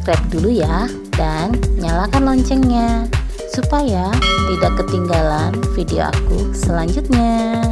subscribe dulu ya dan nyalakan loncengnya supaya tidak ketinggalan video aku selanjutnya.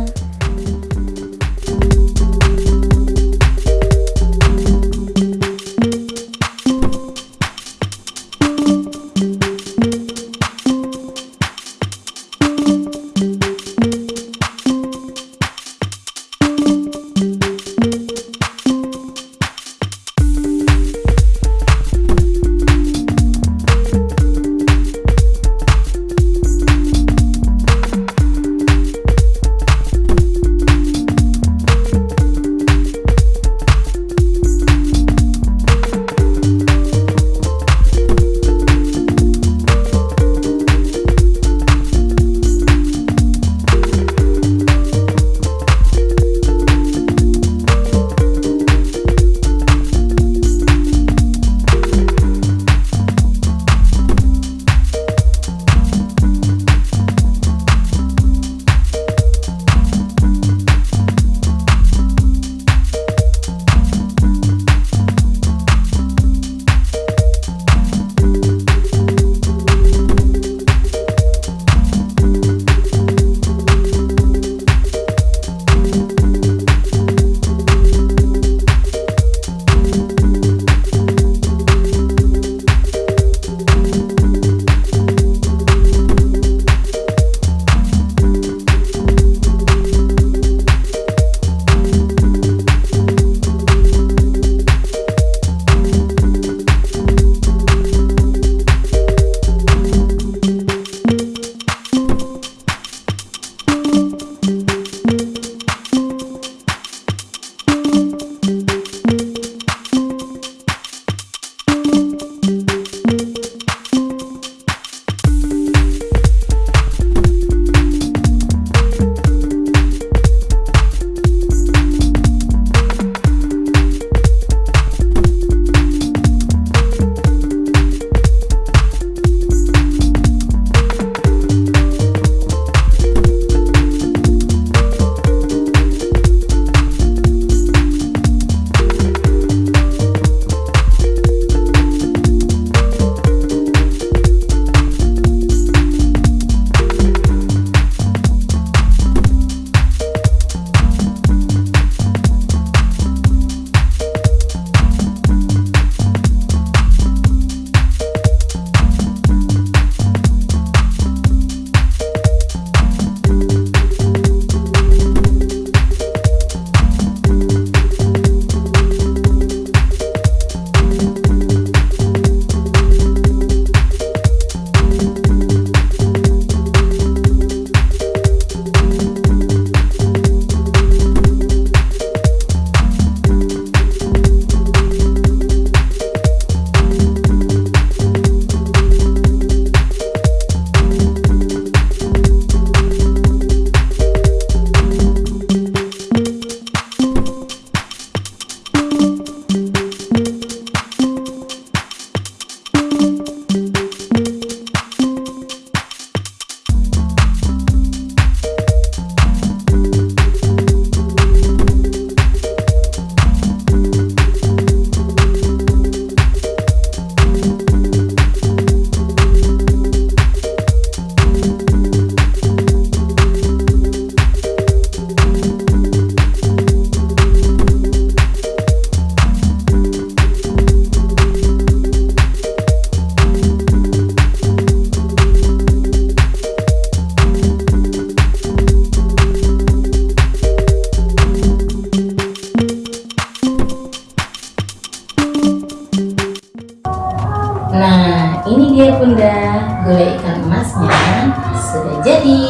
Sudah jadi.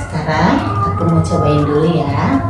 Sekarang aku mau cobain dulu ya.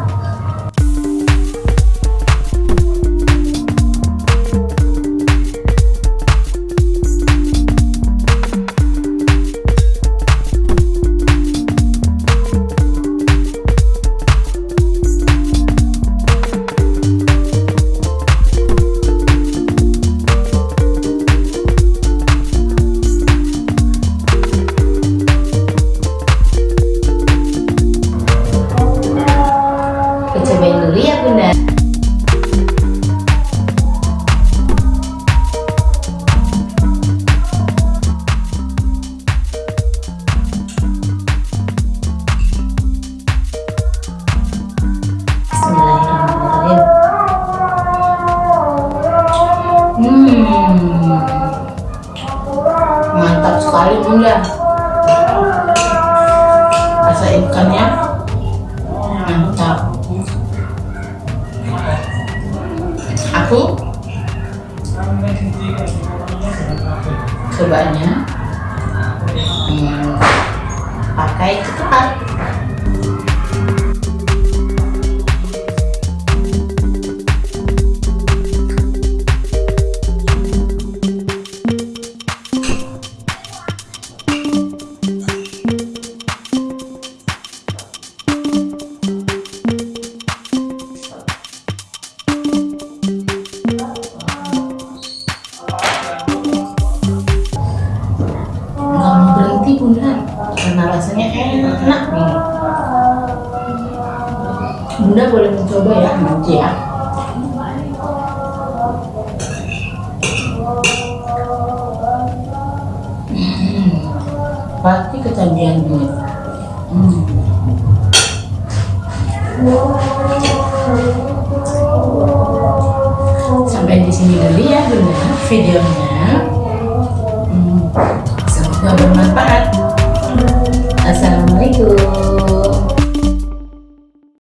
Rasa ikannya mantap aku? Cobanya hmm, pakai ketupat bunda karena rasanya enak nih. Bunda boleh mencoba ya nanti ya. Hmm, pasti ketagihan duit hmm. sampai di sini dulu ya bunda. Videonya Semoga bermanfaat. Assalamualaikum.